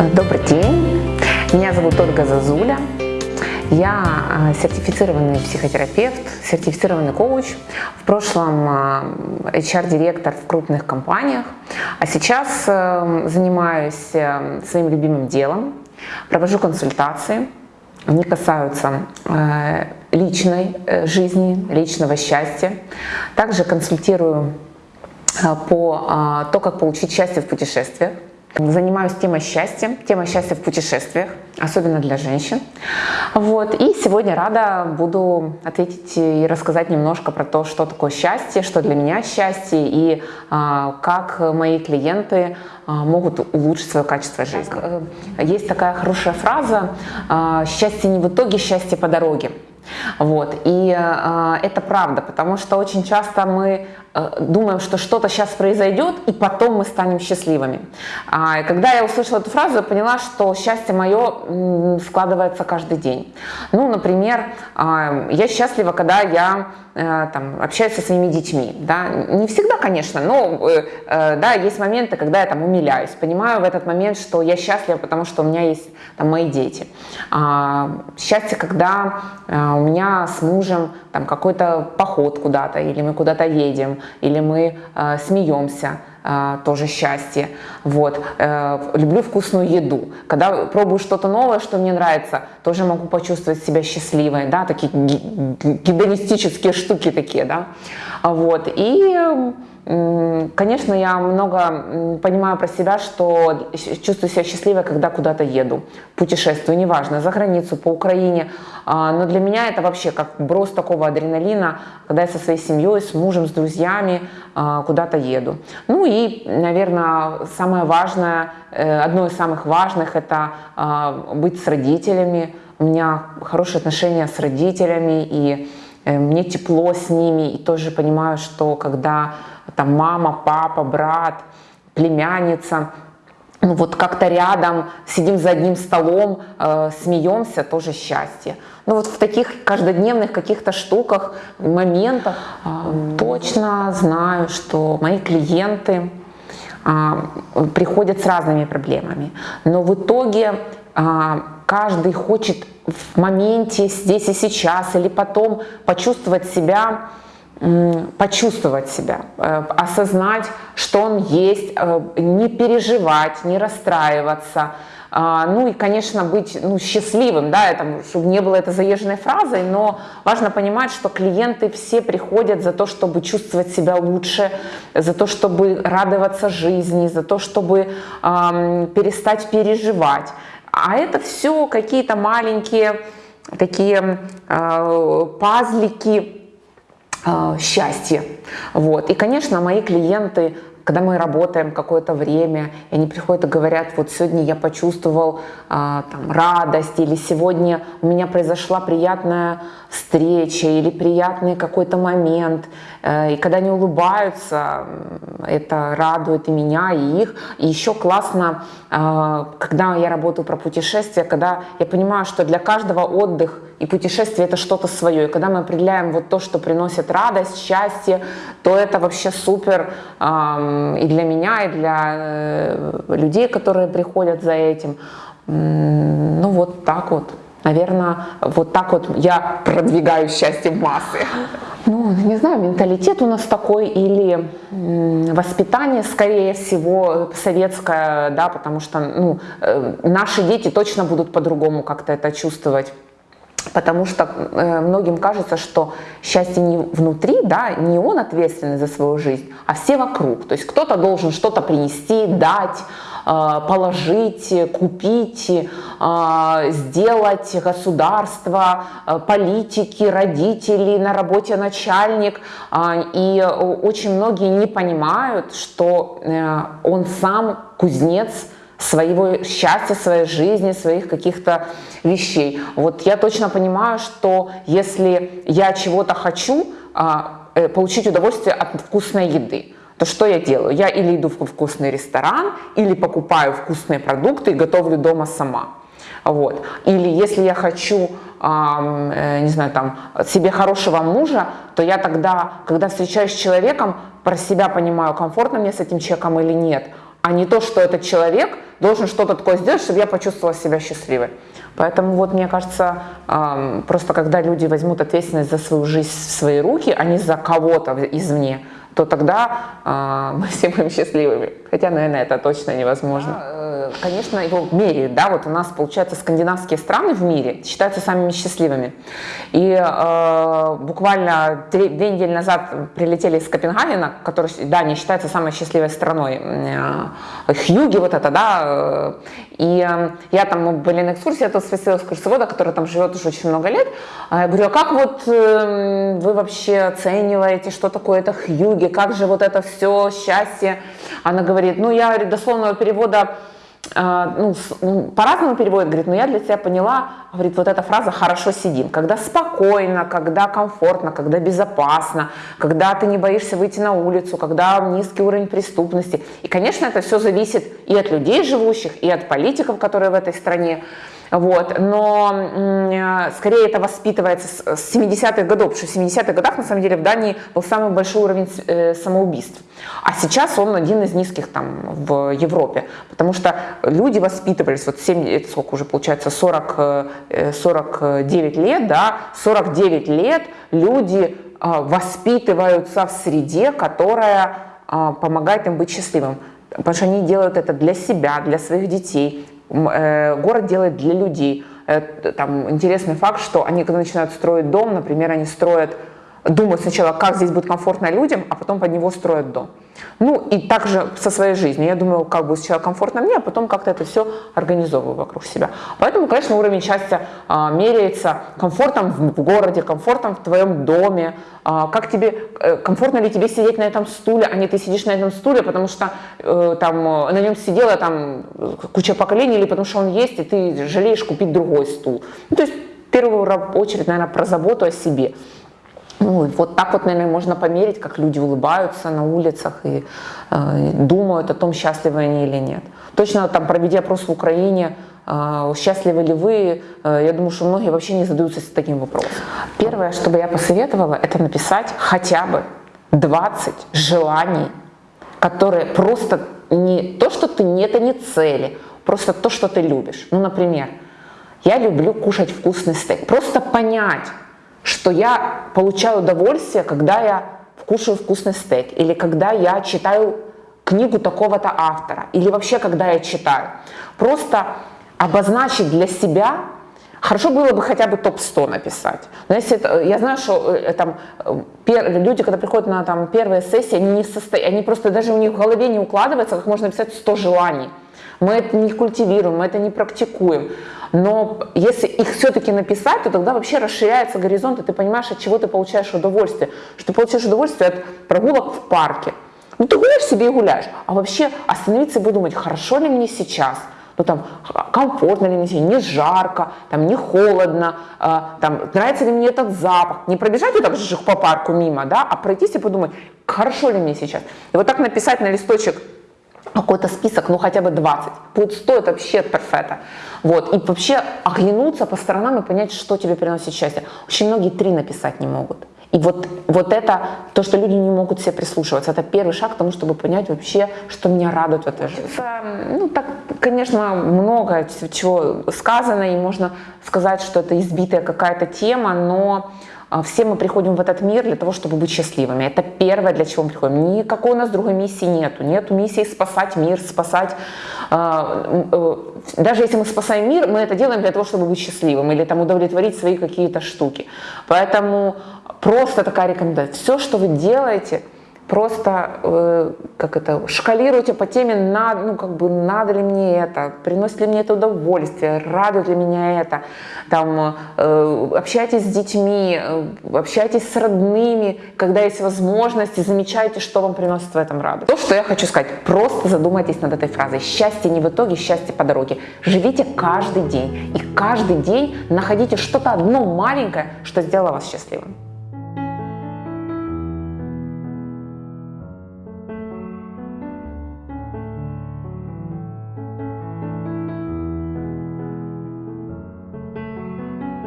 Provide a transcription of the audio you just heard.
Добрый день, меня зовут Ольга Зазуля, я а, сертифицированный психотерапевт, сертифицированный коуч, в прошлом HR-директор в крупных компаниях, а сейчас э, занимаюсь э, своим любимым делом, провожу консультации, они касаются э, личной жизни, личного счастья, также консультирую по то, как получить счастье в путешествиях, Занимаюсь темой счастья, темой счастья в путешествиях, особенно для женщин. Вот. И сегодня рада буду ответить и рассказать немножко про то, что такое счастье, что для меня счастье и а, как мои клиенты а, могут улучшить свое качество жизни. Э, есть такая хорошая фраза а, «счастье не в итоге, счастье по дороге». Вот. И э, это правда, потому что очень часто мы думаем, что что-то сейчас произойдет, и потом мы станем счастливыми. А, когда я услышала эту фразу, я поняла, что счастье мое складывается каждый день. Ну, например, э, я счастлива, когда я э, там, общаюсь со своими детьми. Да? Не всегда, конечно, но э, э, да, есть моменты, когда я там умиляюсь. Понимаю в этот момент, что я счастлива, потому что у меня есть там, мои дети. А, счастье, когда а, у меня с мужем там какой-то поход куда-то, или мы куда-то едем, или мы а, смеемся, а, тоже счастье. Вот. А, люблю вкусную еду. Когда пробую что-то новое, что мне нравится, тоже могу почувствовать себя счастливой. Да? Такие гедонистические штуки такие. Да? Вот. И Конечно, я много понимаю про себя, что чувствую себя счастливой, когда куда-то еду, путешествую, неважно, за границу, по Украине. А, но для меня это вообще как брос такого адреналина, когда я со своей семьей, с мужем, с друзьями а, куда-то еду. Ну и, наверное, самое важное, э, одно из самых важных, это а, быть с родителями. У меня хорошие отношения с родителями, и мне тепло с ними, и тоже понимаю, что когда там мама, папа, брат, племянница, ну вот как-то рядом, сидим за одним столом, э, смеемся, тоже счастье. Ну вот в таких каждодневных каких-то штуках, моментах э, точно знаю, что мои клиенты э, приходят с разными проблемами. Но в итоге э, каждый хочет в моменте, здесь и сейчас, или потом почувствовать себя почувствовать себя, э, осознать, что он есть, э, не переживать, не расстраиваться, а, ну и, конечно, быть ну, счастливым, да, это, чтобы не было это заезженной фразой, но важно понимать, что клиенты все приходят за то, чтобы чувствовать себя лучше, за то, чтобы радоваться жизни, за то, чтобы эм, перестать переживать. А это все какие-то маленькие такие э, пазлики, э, счастье. Вот. И, конечно, мои клиенты когда мы работаем какое-то время, и они приходят и говорят, вот сегодня я почувствовал а, там, радость, или сегодня у меня произошла приятная встреча, или приятный какой-то момент, э, и когда они улыбаются, это радует и меня, и их. И еще классно, э, когда я работаю про путешествия, когда я понимаю, что для каждого отдых и путешествие это что-то свое. И когда мы определяем вот то, что приносит радость, счастье, то это вообще супер и для меня, и для э, людей, которые приходят за этим. Ну вот так вот. Наверное, вот так вот я продвигаю счастье в массы. Ну, не знаю, менталитет у нас такой или воспитание, скорее всего, советское, да, потому что ну, э, наши дети точно будут по-другому как-то это чувствовать. Потому что э, многим кажется, что счастье не внутри, да, не он ответственный за свою жизнь, а все вокруг. То есть кто-то должен что-то принести, дать, э, положить, купить, э, сделать государство, э, политики, родители, на работе начальник. Э, и очень многие не понимают, что э, он сам кузнец, своего счастья, своей жизни, своих каких-то вещей. Вот я точно понимаю, что если я чего-то хочу, а, э, получить удовольствие от вкусной еды, то что я делаю? Я или иду в вкусный ресторан, или покупаю вкусные продукты и готовлю дома сама. Вот. Или если я хочу, э, не знаю, там, себе хорошего мужа, то я тогда, когда встречаюсь с человеком, про себя понимаю, комфортно мне с этим человеком или нет – а не то, что этот человек должен что-то такое сделать, чтобы я почувствовала себя счастливой. Поэтому вот мне кажется, просто когда люди возьмут ответственность за свою жизнь в свои руки, а не за кого-то извне, то тогда э, мы все будем счастливыми. Хотя, наверное, это точно невозможно. Э, конечно, его меряют, да, вот у нас, получается, скандинавские страны в мире считаются самыми счастливыми. И э, буквально три, две недели назад прилетели из Копенгагена, который, да, не считается самой счастливой страной. Э, Хьюги вот это, да, э, и э, я там, мы были на экскурсии, я тут спросила экскурсовода, который там живет уже очень много лет, а я говорю, а как вот э, вы вообще оцениваете, что такое это Хьюги, как же вот это все счастье? Она говорит, ну я дословного перевода а, ну, ну, по-разному переводят, говорит, но я для себя поняла, говорит, вот эта фраза «хорошо сидим», когда спокойно, когда комфортно, когда безопасно, когда ты не боишься выйти на улицу, когда низкий уровень преступности. И, конечно, это все зависит и от людей живущих, и от политиков, которые в этой стране. Вот. Но э, скорее это воспитывается с 70-х годов, потому что в 70-х годах на самом деле в Дании был самый большой уровень э, самоубийств. А сейчас он один из низких там в Европе, потому что люди воспитывались, вот 7, это сколько уже получается, 40, 49 э, лет, да, 49 лет люди воспитываются в среде, которая помогает им быть счастливым. Потому что они делают это для себя, для своих детей, город делает для людей. Э, там интересный факт, что они, когда начинают строить дом, например, они строят, думают сначала, как здесь будет комфортно людям, а потом под него строят дом. Ну и также со своей жизнью. Я думаю, как будет сначала комфортно мне, а потом как-то это все организовываю вокруг себя. Поэтому, конечно, уровень счастья а, меряется комфортом в городе, комфортом в твоем доме, а, как тебе, э, комфортно ли тебе сидеть на этом стуле, а не ты сидишь на этом стуле, потому что э, там э, на нем сидела там куча поколений, или потому что он есть, и ты жалеешь купить другой стул. Ну, то есть в первую очередь, наверное, про заботу о себе. Ну, вот так вот, наверное, можно померить, как люди улыбаются на улицах и э, думают о том, счастливы они или нет. Точно там, проведя опрос в Украине, э, счастливы ли вы, э, я думаю, что многие вообще не задаются таким вопросом. Первое, что бы я посоветовала, это написать хотя бы 20 желаний, которые просто не то, что ты не, это не цели, просто то, что ты любишь. Ну, например, я люблю кушать вкусный стейк. Просто понять, что я получаю удовольствие, когда я кушаю вкусный стейк, или когда я читаю книгу такого-то автора, или вообще когда я читаю. Просто обозначить для себя, хорошо было бы хотя бы топ-100 написать. Но если это, я знаю, что э, там, э, пер, люди, когда приходят на там, первые сессии, они, не состо... они просто даже у них в голове не укладывается, как можно написать 100 желаний. Мы это не культивируем, мы это не практикуем. Но если их все-таки написать, то тогда вообще расширяется горизонт, и ты понимаешь, от чего ты получаешь удовольствие. Что ты получаешь удовольствие от прогулок в парке. Ну ты гуляешь себе и гуляешь. А вообще остановиться и подумать, хорошо ли мне сейчас, ну там комфортно ли мне, не жарко, там не холодно, э, там нравится ли мне этот запах. Не пробежать вот так же по парку мимо, да, а пройтись и подумать, хорошо ли мне сейчас. И вот так написать на листочек какой-то список, ну хотя бы 20. Будет 100, это вообще перфекто. Вот. И вообще оглянуться по сторонам и понять, что тебе приносит счастье. Очень многие три написать не могут. И вот, вот это, то, что люди не могут себе прислушиваться, это первый шаг к тому, чтобы понять вообще, что меня радует в этой жизни. Ну, так, конечно, много чего сказано, и можно сказать, что это избитая какая-то тема, но все мы приходим в этот мир для того, чтобы быть счастливыми. Это первое, для чего мы приходим. Никакой у нас другой миссии нету. Нету миссии спасать мир, спасать... А, э, даже если мы спасаем мир, мы это делаем для того, чтобы быть счастливым или там удовлетворить свои какие-то штуки. Поэтому просто такая рекомендация. Все, что вы делаете – просто э, как это, шкалируйте по теме, надо, ну, как бы, надо ли мне это, приносит ли мне это удовольствие, радует ли меня это, там, э, общайтесь с детьми, э, общайтесь с родными, когда есть возможность, и замечайте, что вам приносит в этом радость. То, что я хочу сказать, просто задумайтесь над этой фразой. Счастье не в итоге, счастье по дороге. Живите каждый день, и каждый день находите что-то одно маленькое, что сделало вас счастливым.